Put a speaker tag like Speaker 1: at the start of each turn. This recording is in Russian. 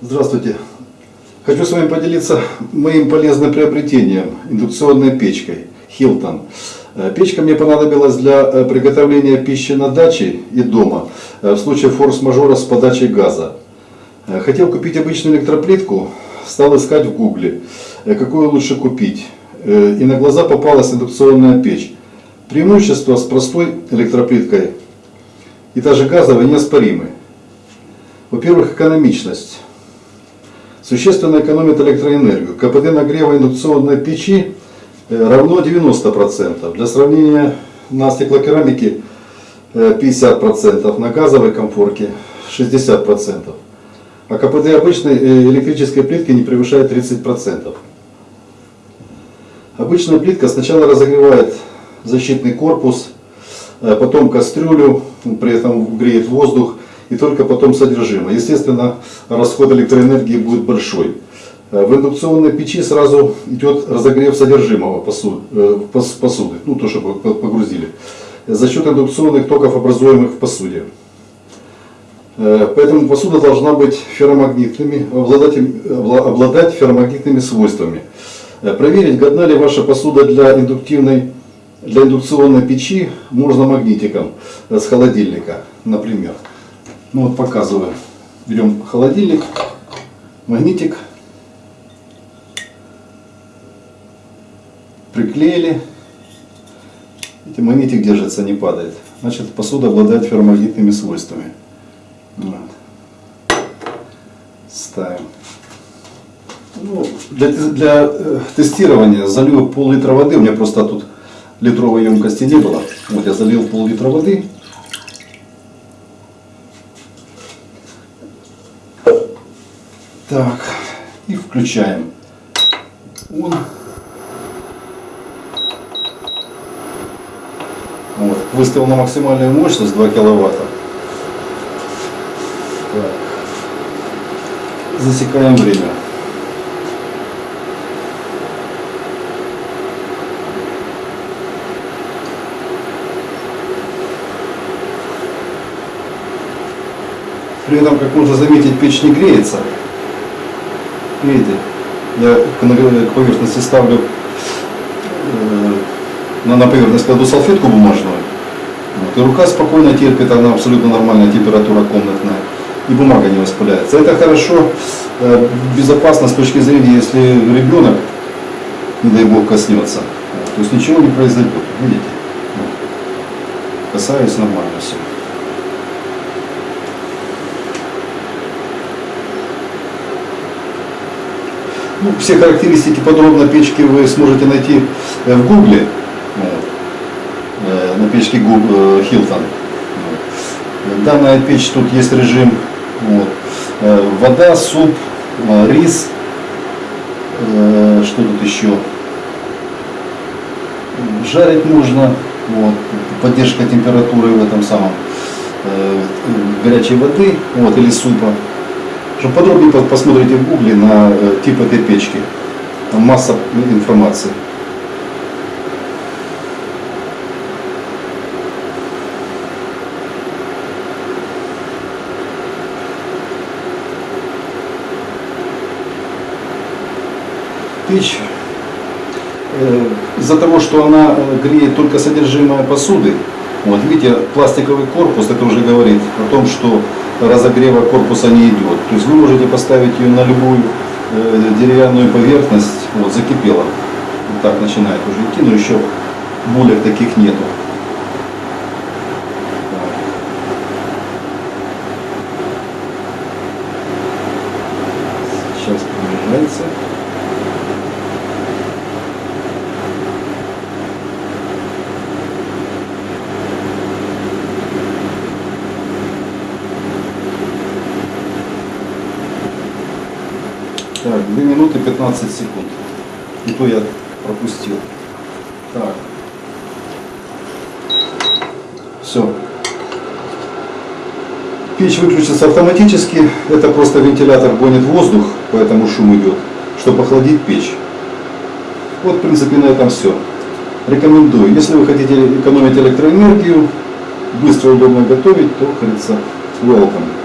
Speaker 1: Здравствуйте. Хочу с вами поделиться моим полезным приобретением – индукционной печкой Hilton. Э, Печка мне понадобилась для э, приготовления пищи на даче и дома э, в случае форс-мажора с подачей газа. Хотел купить обычную электроплитку, стал искать в гугле, какую лучше купить. И на глаза попалась индукционная печь. Преимущества с простой электроплиткой и даже газовой неоспоримы. Во-первых, экономичность. Существенно экономит электроэнергию. КПД нагрева индукционной печи равно 90%. Для сравнения, на стеклокерамике 50%, на газовой комфорке 60%. А КПД обычной электрической плитки не превышает 30%. Обычная плитка сначала разогревает защитный корпус, потом кастрюлю, при этом греет воздух и только потом содержимое. Естественно, расход электроэнергии будет большой. В индукционной печи сразу идет разогрев содержимого э, посуды, ну то, что погрузили, за счет индукционных токов, образуемых в посуде. Э, поэтому посуда должна быть ферромагнитными, обладать, обладать ферромагнитными свойствами. Э, проверить, годна ли ваша посуда для, индуктивной, для индукционной печи можно магнитиком с холодильника, например. Ну вот показываю. Берем холодильник, магнитик, приклеили. Видите, магнитик держится, не падает. Значит, посуда обладает ферромагнитными свойствами. Вот. Ставим. Ну, для, для э, тестирования залью пол-литра воды. У меня просто тут литровой емкости не было. Вот я залил пол-литра воды. Так, и включаем. Он. Вот, выставил на максимальную мощность 2 киловатта. Так. Засекаем время. При этом, как можно заметить, печь не греется. Видите, я к поверхности ставлю, э, на поверхность кладу салфетку бумажную, вот, и рука спокойно терпит, она абсолютно нормальная температура комнатная, и бумага не воспаляется. Это хорошо, э, безопасно с точки зрения, если ребенок, не дай бог, коснется. То есть ничего не произойдет, видите? Касаюсь нормально все. Ну, все характеристики подробно печки вы сможете найти э, в гугле, э, на печке Google, Hilton. Данная печь, тут есть режим. Вот, э, вода, суп, рис, что тут еще, жарить можно, вот, поддержка температуры в этом самом горячей воды вот, или супа. Чтобы подробнее посмотрите в гугле на э, тип этой печки. Там масса информации. Печь э, из-за того, что она э, греет только содержимое посуды, вот видите, пластиковый корпус, это уже говорит о том, что разогрева корпуса не идет. То есть вы можете поставить ее на любую э, деревянную поверхность, вот закипела, вот так начинает уже идти, но еще булек таких нету. Так, 2 минуты 15 секунд. И то я пропустил. Так. Все. Печь выключится автоматически. Это просто вентилятор гонит воздух, поэтому шум идет, чтобы охладить печь. Вот, в принципе, на этом все. Рекомендую. Если вы хотите экономить электроэнергию, быстро и удобно готовить, то, как говорится, welcome.